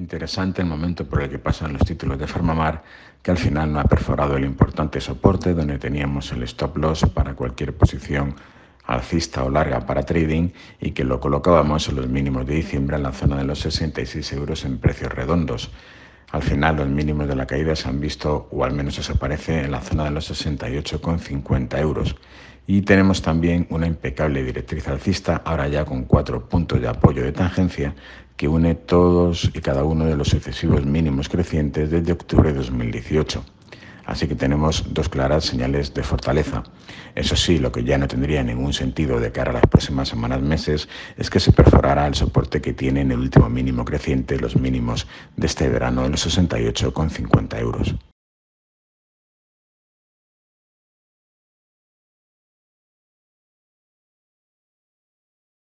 Interesante el momento por el que pasan los títulos de Farmamar, que al final no ha perforado el importante soporte donde teníamos el stop loss para cualquier posición alcista o larga para trading y que lo colocábamos en los mínimos de diciembre en la zona de los 66 euros en precios redondos. Al final los mínimos de la caída se han visto, o al menos eso parece, en la zona de los 68,50 euros. Y tenemos también una impecable directriz alcista, ahora ya con cuatro puntos de apoyo de tangencia, que une todos y cada uno de los sucesivos mínimos crecientes desde octubre de 2018. Así que tenemos dos claras señales de fortaleza. Eso sí, lo que ya no tendría ningún sentido de cara a las próximas semanas, meses, es que se perforara el soporte que tiene en el último mínimo creciente, los mínimos de este verano de los 68,50 euros.